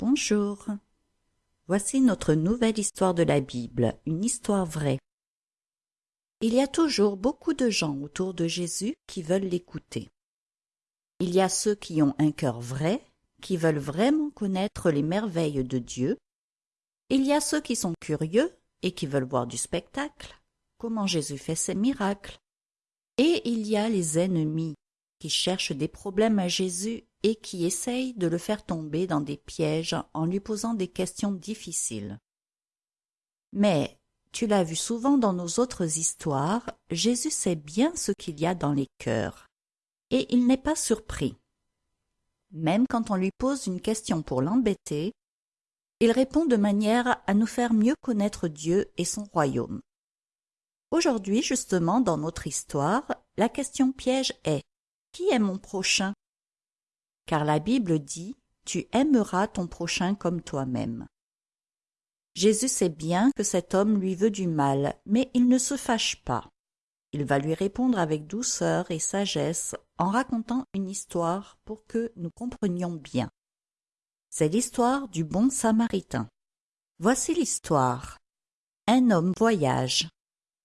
Bonjour. Voici notre nouvelle histoire de la Bible, une histoire vraie. Il y a toujours beaucoup de gens autour de Jésus qui veulent l'écouter. Il y a ceux qui ont un cœur vrai, qui veulent vraiment connaître les merveilles de Dieu. Il y a ceux qui sont curieux et qui veulent voir du spectacle, comment Jésus fait ses miracles. Et il y a les ennemis qui cherchent des problèmes à Jésus et qui essayent de le faire tomber dans des pièges en lui posant des questions difficiles. Mais, tu l'as vu souvent dans nos autres histoires, Jésus sait bien ce qu'il y a dans les cœurs, et il n'est pas surpris. Même quand on lui pose une question pour l'embêter, il répond de manière à nous faire mieux connaître Dieu et son royaume. Aujourd'hui, justement, dans notre histoire, la question piège est Qui est mon prochain? Car la Bible dit Tu aimeras ton prochain comme toi-même. Jésus sait bien que cet homme lui veut du mal, mais il ne se fâche pas. Il va lui répondre avec douceur et sagesse en racontant une histoire pour que nous comprenions bien. C'est l'histoire du bon samaritain. Voici l'histoire. Un homme voyage.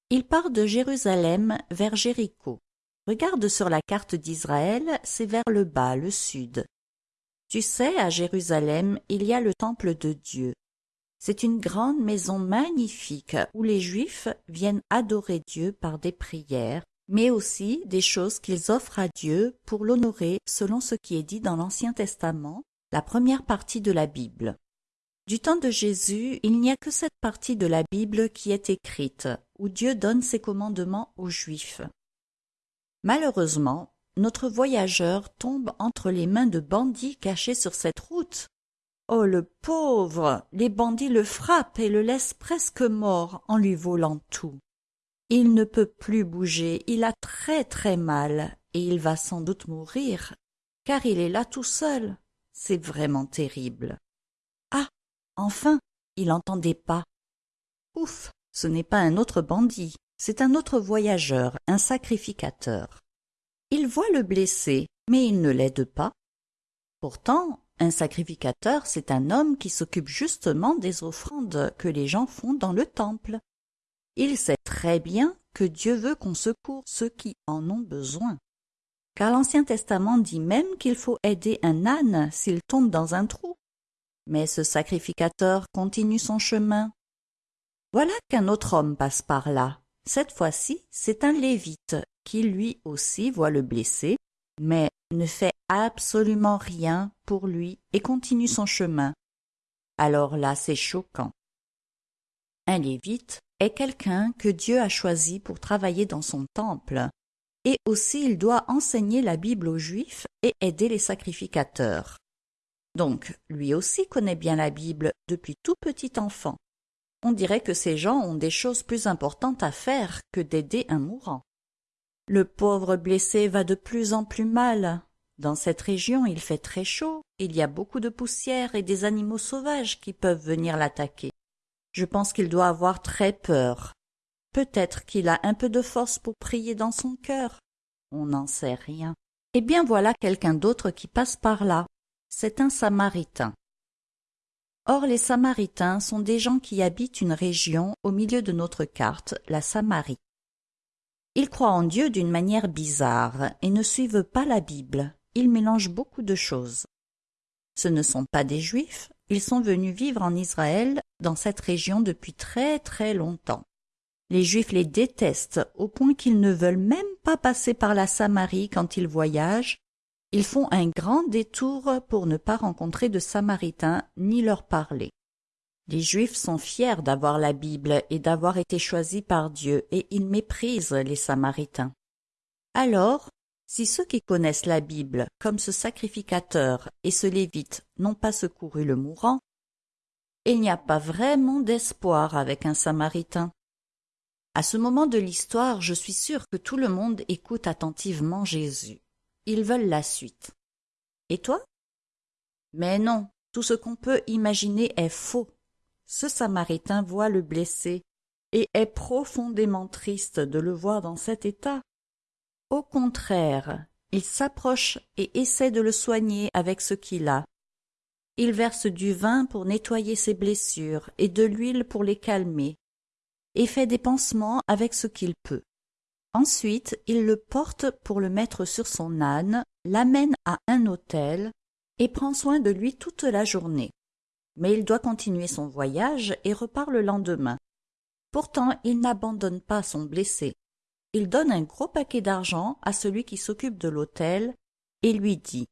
Il part de Jérusalem vers Jéricho. Regarde sur la carte d'Israël, c'est vers le bas, le sud. Tu sais, à Jérusalem, il y a le temple de Dieu. C'est une grande maison magnifique où les Juifs viennent adorer Dieu par des prières, mais aussi des choses qu'ils offrent à Dieu pour l'honorer selon ce qui est dit dans l'Ancien Testament, la première partie de la Bible. Du temps de Jésus, il n'y a que cette partie de la Bible qui est écrite, où Dieu donne ses commandements aux Juifs. Malheureusement, notre voyageur tombe entre les mains de bandits cachés sur cette route. Oh le pauvre. Les bandits le frappent et le laissent presque mort en lui volant tout. Il ne peut plus bouger, il a très très mal, et il va sans doute mourir, car il est là tout seul. C'est vraiment terrible. Ah. Enfin. Il entend des pas. Ouf. Ce n'est pas un autre bandit, c'est un autre voyageur, un sacrificateur. Il voit le blessé, mais il ne l'aide pas. Pourtant, un sacrificateur, c'est un homme qui s'occupe justement des offrandes que les gens font dans le temple. Il sait très bien que Dieu veut qu'on secourt ceux qui en ont besoin. Car l'Ancien Testament dit même qu'il faut aider un âne s'il tombe dans un trou. Mais ce sacrificateur continue son chemin. Voilà qu'un autre homme passe par là. Cette fois-ci, c'est un lévite qui lui aussi voit le blessé, mais ne fait absolument rien pour lui et continue son chemin. Alors là, c'est choquant. Un lévite est quelqu'un que Dieu a choisi pour travailler dans son temple, et aussi il doit enseigner la Bible aux Juifs et aider les sacrificateurs. Donc, lui aussi connaît bien la Bible depuis tout petit enfant. On dirait que ces gens ont des choses plus importantes à faire que d'aider un mourant. Le pauvre blessé va de plus en plus mal. Dans cette région, il fait très chaud, il y a beaucoup de poussière et des animaux sauvages qui peuvent venir l'attaquer. Je pense qu'il doit avoir très peur. Peut-être qu'il a un peu de force pour prier dans son cœur. On n'en sait rien. Eh bien voilà quelqu'un d'autre qui passe par là. C'est un Samaritain. Or les Samaritains sont des gens qui habitent une région au milieu de notre carte, la Samarie. Ils croient en Dieu d'une manière bizarre et ne suivent pas la Bible. Ils mélangent beaucoup de choses. Ce ne sont pas des Juifs, ils sont venus vivre en Israël dans cette région depuis très très longtemps. Les Juifs les détestent au point qu'ils ne veulent même pas passer par la Samarie quand ils voyagent. Ils font un grand détour pour ne pas rencontrer de Samaritains ni leur parler. Les Juifs sont fiers d'avoir la Bible et d'avoir été choisis par Dieu, et ils méprisent les Samaritains. Alors, si ceux qui connaissent la Bible, comme ce sacrificateur et ce lévite, n'ont pas secouru le mourant, il n'y a pas vraiment d'espoir avec un Samaritain. À ce moment de l'histoire, je suis sûr que tout le monde écoute attentivement Jésus. Ils veulent la suite. Et toi? Mais non, tout ce qu'on peut imaginer est faux. Ce Samaritain voit le blessé et est profondément triste de le voir dans cet état. Au contraire, il s'approche et essaie de le soigner avec ce qu'il a. Il verse du vin pour nettoyer ses blessures et de l'huile pour les calmer, et fait des pansements avec ce qu'il peut. Ensuite, il le porte pour le mettre sur son âne, l'amène à un hôtel et prend soin de lui toute la journée. Mais il doit continuer son voyage et repart le lendemain. Pourtant, il n'abandonne pas son blessé. Il donne un gros paquet d'argent à celui qui s'occupe de l'hôtel et lui dit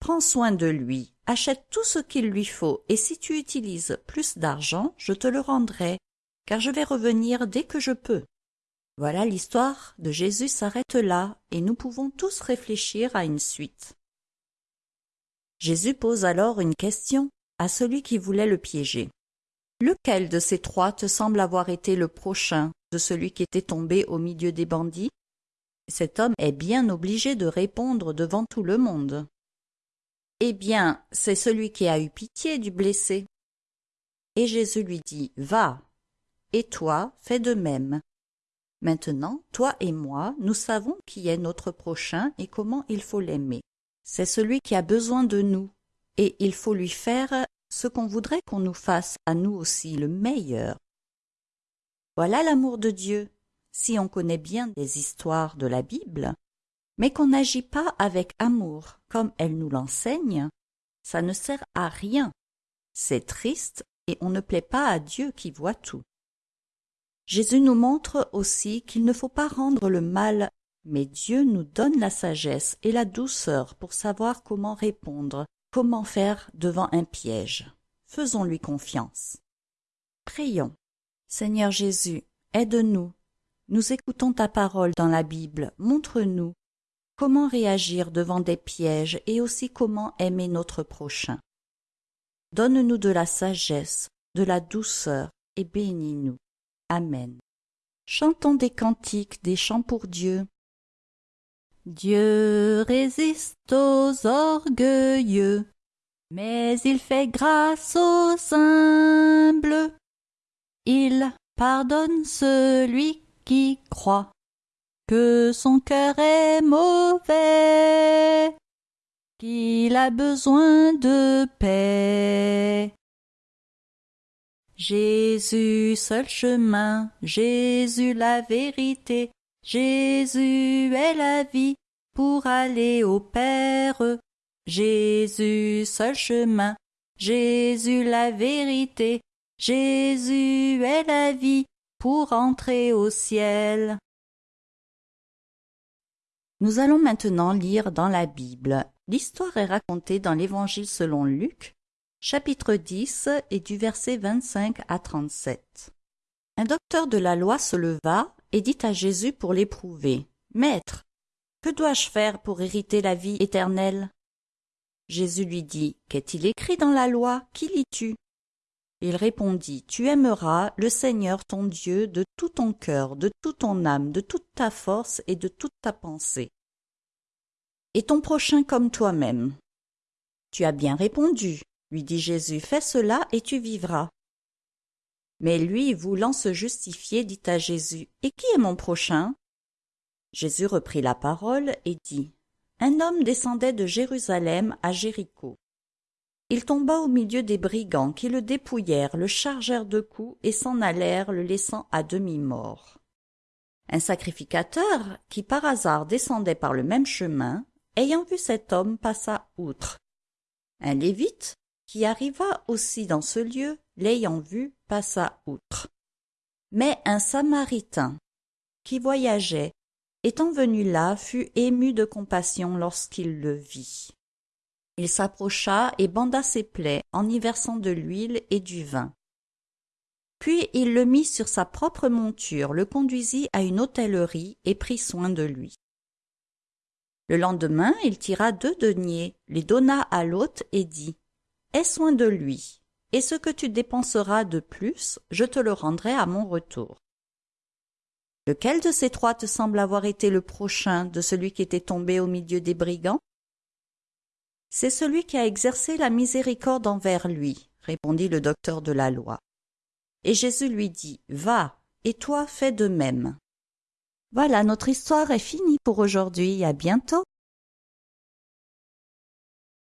Prends soin de lui, achète tout ce qu'il lui faut, et si tu utilises plus d'argent, je te le rendrai, car je vais revenir dès que je peux. Voilà l'histoire de Jésus s'arrête là, et nous pouvons tous réfléchir à une suite. Jésus pose alors une question à celui qui voulait le piéger. Lequel de ces trois te semble avoir été le prochain de celui qui était tombé au milieu des bandits? Cet homme est bien obligé de répondre devant tout le monde. Eh bien, c'est celui qui a eu pitié du blessé. Et Jésus lui dit, Va, et toi, fais de même. Maintenant, toi et moi, nous savons qui est notre prochain et comment il faut l'aimer. C'est celui qui a besoin de nous, et il faut lui faire ce qu'on voudrait qu'on nous fasse à nous aussi, le meilleur. Voilà l'amour de Dieu. Si on connaît bien des histoires de la Bible, mais qu'on n'agit pas avec amour comme elle nous l'enseigne, ça ne sert à rien. C'est triste et on ne plaît pas à Dieu qui voit tout. Jésus nous montre aussi qu'il ne faut pas rendre le mal, mais Dieu nous donne la sagesse et la douceur pour savoir comment répondre, comment faire devant un piège. Faisons-lui confiance. Prions. Seigneur Jésus, aide-nous. Nous écoutons ta parole dans la Bible. Montre-nous comment réagir devant des pièges et aussi comment aimer notre prochain. Donne-nous de la sagesse, de la douceur et bénis-nous. Chantons des cantiques, des chants pour Dieu. Dieu résiste aux orgueilleux, mais il fait grâce aux humbles. Il pardonne celui qui croit que son cœur est mauvais, qu'il a besoin de paix. Jésus seul chemin, Jésus la vérité, Jésus est la vie pour aller au Père. Jésus seul chemin, Jésus la vérité, Jésus est la vie pour entrer au ciel. Nous allons maintenant lire dans la Bible. L'histoire est racontée dans l'Évangile selon Luc, chapitre 10 et du verset 25 à 37. Un docteur de la loi se leva et dit à Jésus pour l'éprouver, Maître, que dois-je faire pour hériter la vie éternelle? Jésus lui dit, Qu'est-il écrit dans la loi? Qui lis-tu? Il répondit, Tu aimeras le Seigneur ton Dieu de tout ton cœur, de toute ton âme, de toute ta force et de toute ta pensée. Et ton prochain comme toi-même. Tu as bien répondu, lui dit Jésus, fais cela et tu vivras. Mais lui, voulant se justifier, dit à Jésus, Et qui est mon prochain? Jésus reprit la parole et dit, Un homme descendait de Jérusalem à Jéricho. Il tomba au milieu des brigands qui le dépouillèrent, le chargèrent de coups et s'en allèrent, le laissant à demi-mort. Un sacrificateur, qui par hasard descendait par le même chemin, ayant vu cet homme, passa outre. Un lévite, qui arriva aussi dans ce lieu, l'ayant vu, passa outre. Mais un Samaritain, qui voyageait, étant venu là, fut ému de compassion lorsqu'il le vit. Il s'approcha et banda ses plaies en y versant de l'huile et du vin. Puis il le mit sur sa propre monture, le conduisit à une hôtellerie et prit soin de lui. Le lendemain, il tira deux deniers, les donna à l'hôte et dit Aie soin de lui, et ce que tu dépenseras de plus, je te le rendrai à mon retour. Lequel de ces trois te semble avoir été le prochain de celui qui était tombé au milieu des brigands? C'est celui qui a exercé la miséricorde envers lui, répondit le docteur de la loi. Et Jésus lui dit, Va, et toi fais de même. Voilà, notre histoire est finie pour aujourd'hui, à bientôt.